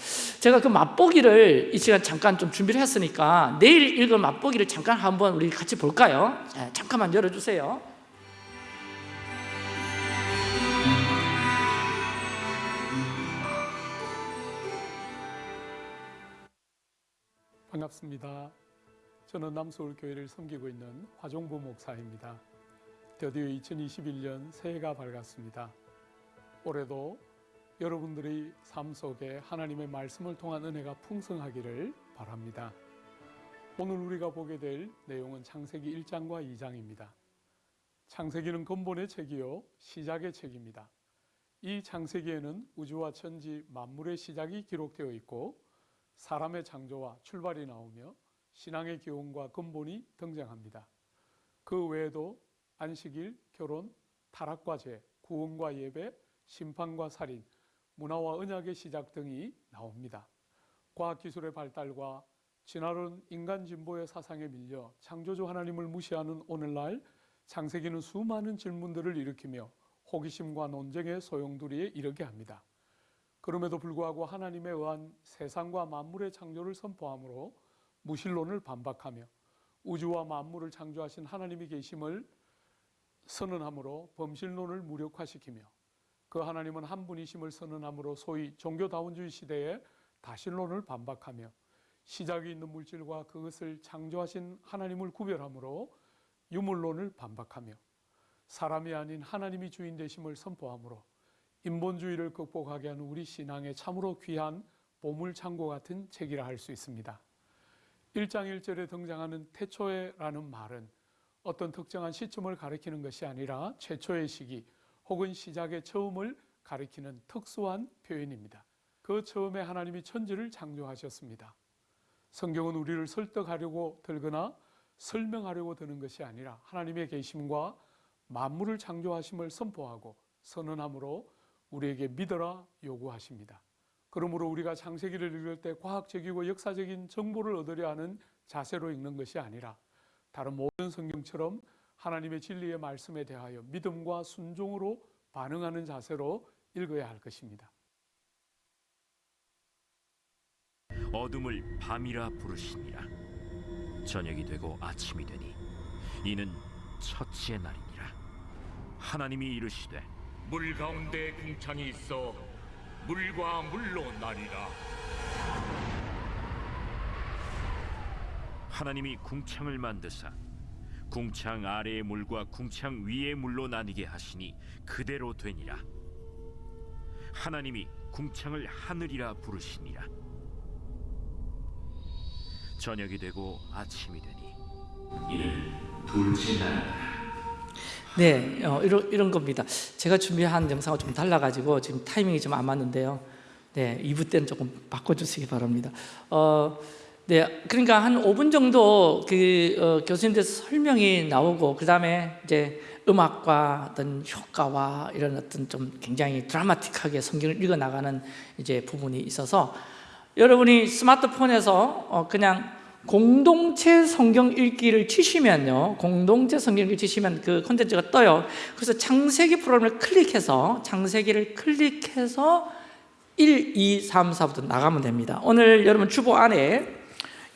제가 그 맛보기를 이 시간 잠깐 좀 준비를 했으니까 내일 읽을 맛보기를 잠깐 한번 우리 같이 볼까요? 자, 잠깐만 열어주세요. 반갑습니다. 저는 남서울교회를 섬기고 있는 화종부 목사입니다. 드디어 2021년 새해가 밝았습니다. 올해도 여러분들의 삶 속에 하나님의 말씀을 통한 은혜가 풍성하기를 바랍니다. 오늘 우리가 보게 될 내용은 창세기 1장과 2장입니다. 창세기는 근본의 책이요 시작의 책입니다. 이 창세기에는 우주와 천지 만물의 시작이 기록되어 있고 사람의 창조와 출발이 나오며 신앙의 기원과 근본이 등장합니다. 그 외에도 안식일, 결혼, 타락과 죄, 구원과 예배, 심판과 살인, 문화와 언약의 시작 등이 나옵니다. 과학기술의 발달과 진화론 인간 진보의 사상에 밀려 창조주 하나님을 무시하는 오늘날 창세기는 수많은 질문들을 일으키며 호기심과 논쟁의 소용돌이에 이르게 합니다. 그럼에도 불구하고 하나님에 의한 세상과 만물의 창조를 선포하므로 무신론을 반박하며 우주와 만물을 창조하신 하나님이 계심을 선언하므로 범실론을 무력화시키며 그 하나님은 한 분이심을 선언하므로 소위 종교다원주의 시대에 다신론을 반박하며 시작이 있는 물질과 그것을 창조하신 하나님을 구별하므로 유물론을 반박하며 사람이 아닌 하나님이 주인 되심을 선포하므로 인본주의를 극복하게 하는 우리 신앙의 참으로 귀한 보물창고 같은 책이라 할 수 있습니다. 1장 1절에 등장하는 태초에라는 말은 어떤 특정한 시점을 가리키는 것이 아니라 최초의 시기 혹은 시작의 처음을 가리키는 특수한 표현입니다. 그 처음에 하나님이 천지를 창조하셨습니다. 성경은 우리를 설득하려고 들거나 설명하려고 드는 것이 아니라 하나님의 계심과 만물을 창조하심을 선포하고 선언함으로 우리에게 믿어라 요구하십니다. 그러므로 우리가 창세기를 읽을 때 과학적이고 역사적인 정보를 얻으려 하는 자세로 읽는 것이 아니라 다른 모든 성경처럼 하나님의 진리의 말씀에 대하여 믿음과 순종으로 반응하는 자세로 읽어야 할 것입니다. 어둠을 밤이라 부르시니라 저녁이 되고 아침이 되니 이는 첫째 날이니라 하나님이 이르시되 물 가운데 궁창이 있어 물과 물로 나뉘라. 하나님이 궁창을 만드사 궁창 아래의 물과 궁창 위의 물로 나뉘게 하시니 그대로 되니라. 하나님이 궁창을 하늘이라 부르시니라. 저녁이 되고 아침이 되니 이는 둘째 날이라 네, 어, 이런, 이런 겁니다. 제가 준비한 영상과 좀 달라가지고 지금 타이밍이 좀 안 맞는데요. 네, 2부 때는 조금 바꿔주시기 바랍니다. 어, 네, 그러니까 한 5분 정도 그 어, 교수님들 설명이 나오고 그 다음에 이제 음악과 어떤 효과와 이런 어떤 좀 굉장히 드라마틱하게 성경을 읽어 나가는 이제 부분이 있어서 여러분이 스마트폰에서 어, 그냥 공동체 성경 읽기를 치시면요 공동체 성경 읽기 치시면 그 콘텐츠가 떠요 그래서 창세기 프로그램을 클릭해서 창세기를 클릭해서 1, 2, 3, 4부터 나가면 됩니다. 오늘 여러분 주보 안에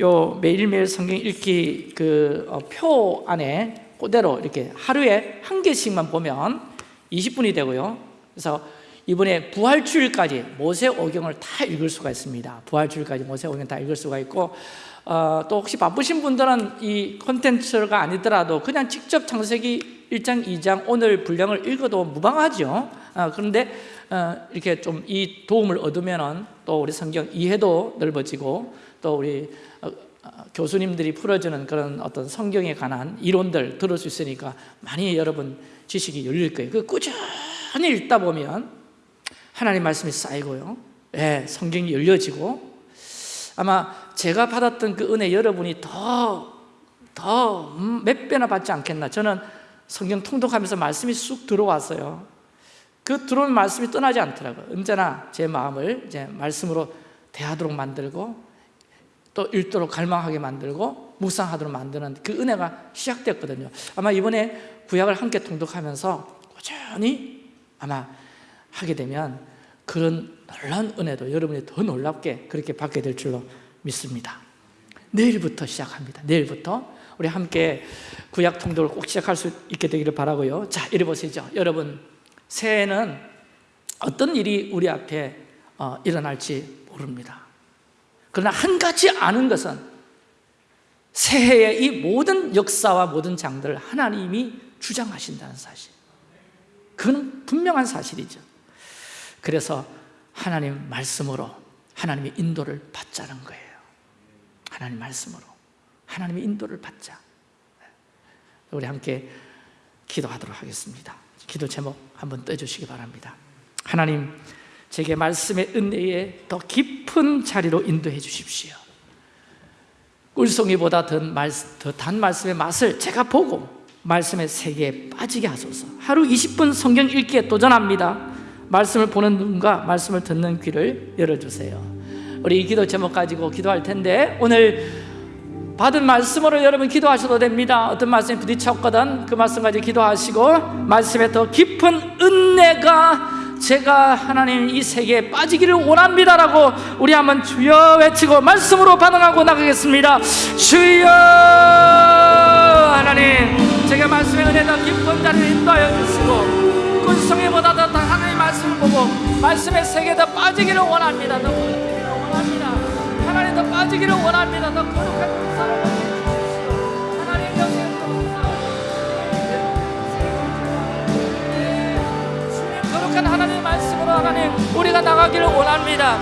요 매일매일 성경 읽기 그 표 안에 그대로 이렇게 하루에 한 개씩만 보면 20분이 되고요. 그래서 이번에 부활주일까지 모세 오경을 다 읽을 수가 있습니다. 부활주일까지 모세 오경 다 읽을 수가 있고 어, 또 혹시 바쁘신 분들은 이 콘텐츠가 아니더라도 그냥 직접 창세기 1장, 2장 오늘 분량을 읽어도 무방하죠. 어, 그런데 어, 이렇게 좀 이 도움을 얻으면은 또 우리 성경 이해도 넓어지고 또 우리 어, 어, 교수님들이 풀어주는 그런 어떤 성경에 관한 이론들 들을 수 있으니까 많이 여러분 지식이 열릴 거예요. 그 꾸준히 읽다 보면 하나님 말씀이 쌓이고요. 예, 성경이 열려지고 아마 제가 받았던 그 은혜 여러분이 더, 더 몇 배나 받지 않겠나. 저는 성경 통독하면서 말씀이 쑥 들어왔어요. 그 들어오는 말씀이 떠나지 않더라고요. 언제나 제 마음을 이제 말씀으로 대하도록 만들고 또 읽도록 갈망하게 만들고 묵상하도록 만드는 그 은혜가 시작됐거든요. 아마 이번에 구약을 함께 통독하면서 꾸준히 아마 하게 되면 그런 놀라운 은혜도 여러분이 더 놀랍게 그렇게 받게 될 줄로 믿습니다. 내일부터 시작합니다. 내일부터 우리 함께 구약 통독을 꼭 시작할 수 있게 되기를 바라고요. 자, 이리 보시죠. 여러분, 새해에는 어떤 일이 우리 앞에 어, 일어날지 모릅니다. 그러나 한 가지 아는 것은 새해의 이 모든 역사와 모든 장들을 하나님이 주장하신다는 사실. 그건 분명한 사실이죠. 그래서 하나님 말씀으로 하나님의 인도를 받자는 거예요. 하나님 말씀으로 하나님의 인도를 받자. 우리 함께 기도하도록 하겠습니다. 기도 제목 한번 떠주시기 바랍니다. 하나님, 제게 말씀의 은혜에 더 깊은 자리로 인도해 주십시오. 꿀송이보다 더단 말씀의 맛을 제가 보고 말씀의 세계에 빠지게 하소서. 하루 20분 성경 읽기에 도전합니다. 말씀을 보는 눈과 말씀을 듣는 귀를 열어주세요. 우리 이 기도 제목 가지고 기도할 텐데 오늘 받은 말씀으로 여러분 기도하셔도 됩니다. 어떤 말씀이 부딪혔거든 그 말씀 가지고 기도하시고 말씀에 더 깊은 은혜가 제가 하나님 이 세계에 빠지기를 원합니다라고 우리 한번 주여 외치고 말씀으로 반응하고 나가겠습니다. 주여 하나님 제가 말씀의 은혜 더 깊은 자리를 인도하여 주시고 꿀성에보다 더 하나님의 말씀을 보고 말씀의 세계에. 더 빠지기를 원합니다. 빠지기를 원합니다. 더 주님 거룩한 하나님의 말씀으로 하나님 우리가 나가기를 원합니다.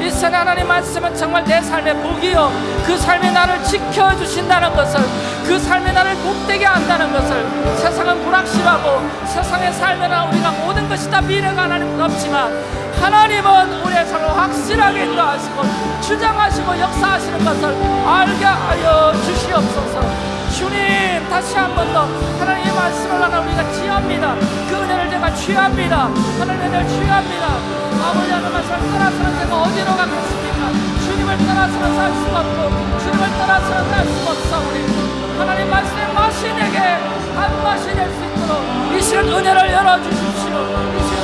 이 세상 하나님 말씀은 정말 내 삶의 복이요 그 삶이 나를 지켜주신다는 것을 그 삶이 나를 복되게 한다는 것을 세상은 불확실하고 세상의 삶에는 우리가 모든 것이 다 미래가 하나님 없지만 하나님은 우리의 삶을 확실하게 인도하시고 주장하시고 역사하시는 것을 알게 하여 주시옵소서. 주님 다시 한 번 더 하나님의 말씀을 하나 우리가 취합니다. 그 은혜를 제가 취합니다. 하나님의 은혜를 취합니다. 아버지 하나님 말씀을 떠나서는 제가 어디로 가겠습니까? 주님을 떠나서는 살 수가 없고 주님을 떠나서는 살 수가 없사오니 하나님 말씀의 맛이 내게 단맛이 될 수 있도록 이 시간 은혜를 열어주십시오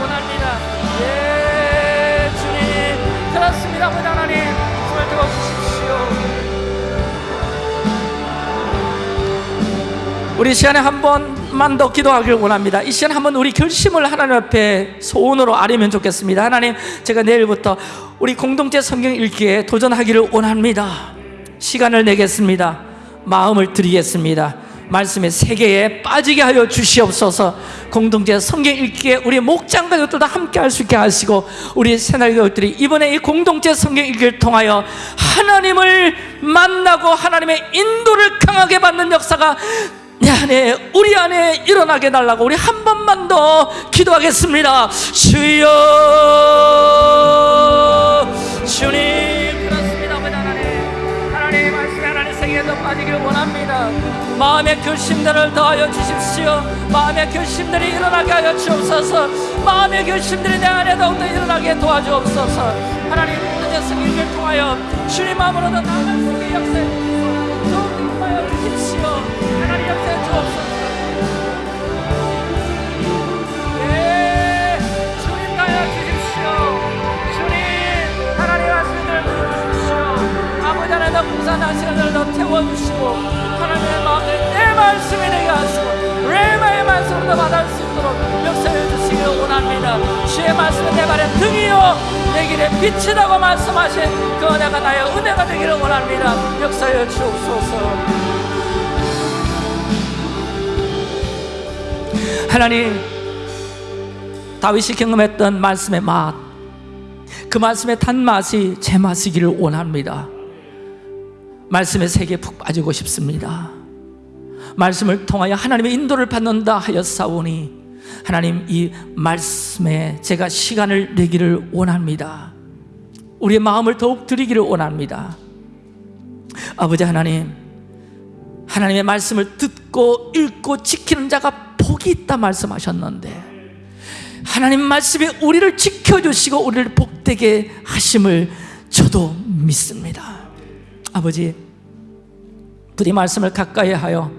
예 주님 우리 시간에 한 번만 더 기도하길 원합니다. 이 시간 한번 우리 결심을 하나님 앞에 소원으로 아뢰면 좋겠습니다. 하나님, 제가 내일부터 우리 공동체 성경 읽기에 도전하기를 원합니다. 시간을 내겠습니다. 마음을 드리겠습니다. 말씀의 세계에 빠지게 하여 주시옵소서. 공동체 성경 읽기에 우리 목장과 이것들도 함께 할 수 있게 하시고 우리 새날 이것들이 이번에 이 공동체 성경 읽기를 통하여 하나님을 만나고 하나님의 인도를 강하게 받는 역사가 내 안에 우리 안에 일어나게 달라고 우리 한 번만 더 기도하겠습니다. 주여 주님 그렇습니다. 하나님 하나님 말씀에 하나님 세계에 더 빠지길 원합니다. 마음의 결심들을 더하여 주십시오. 마음의 결심들이 일어나게 하여 주옵소서. 마음의 결심들이 내 안에 더욱더 일어나게 도와주옵소서. 하나님 오늘 성경을 통하여 주님 마음으로도 나아갈 수 있게 주옵소서. 더욱더 임하여 주십시오. 하나님 역사해 주옵소서. 시간을 더 태워주시고 하나님의 마음을 내 말씀이 되게 하시고 레마의 말씀으로 받을 수 있도록 역사해 주시길 원합니다. 주의 말씀은 내 발의 등이요 내 길에 빛이라고 말씀하신 그 은혜가 나의 은혜가 되기를 원합니다. 역사해 주옵소서. 하나님 다윗이 경험했던 말씀의 맛, 그 말씀의 단맛이 제 맛이기를 원합니다. 말씀의 세계에 푹 빠지고 싶습니다. 말씀을 통하여 하나님의 인도를 받는다 하였사오니 하나님 이 말씀에 제가 시간을 내기를 원합니다. 우리의 마음을 더욱 드리기를 원합니다. 아버지 하나님, 하나님의 말씀을 듣고 읽고 지키는 자가 복이 있다 말씀하셨는데 하나님 말씀이 우리를 지켜주시고 우리를 복되게 하심을 저도 믿습니다 아버지 부디 말씀을 가까이 하여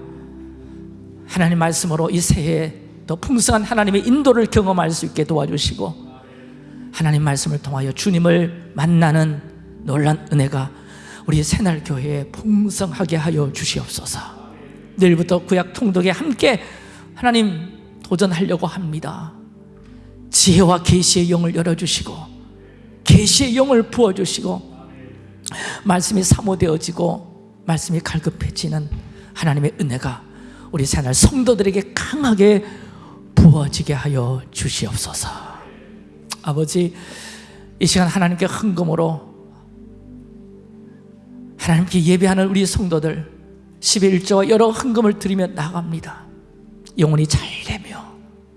하나님 말씀으로 이 새해에 더 풍성한 하나님의 인도를 경험할 수 있게 도와주시고 하나님 말씀을 통하여 주님을 만나는 놀란 은혜가 우리 새날교회에 풍성하게 하여 주시옵소서. 내일부터 구약 통독에 함께 하나님 도전하려고 합니다. 지혜와 계시의 영을 열어주시고 계시의 영을 부어주시고 말씀이 사모되어지고 말씀이 갈급해지는 하나님의 은혜가 우리 새날 성도들에게 강하게 부어지게 하여 주시옵소서. 아버지 이 시간 하나님께 헌금으로 하나님께 예배하는 우리 성도들 11조와 여러 헌금을 드리며 나갑니다. 영혼이 잘 되며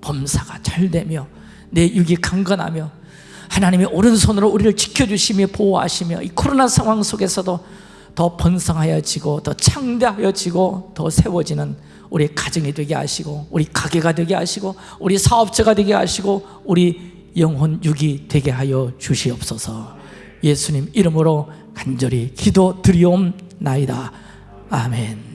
범사가 잘 되며 내 육이 강건하며 하나님의 오른손으로 우리를 지켜주시며 보호하시며 이 코로나 상황 속에서도 더 번성하여지고 더 창대하여지고 더 세워지는 우리 가정이 되게 하시고 우리 가게가 되게 하시고 우리 사업체가 되게 하시고 우리 영혼 육이 되게 하여 주시옵소서. 예수님 이름으로 간절히 기도 드리옵나이다. 아멘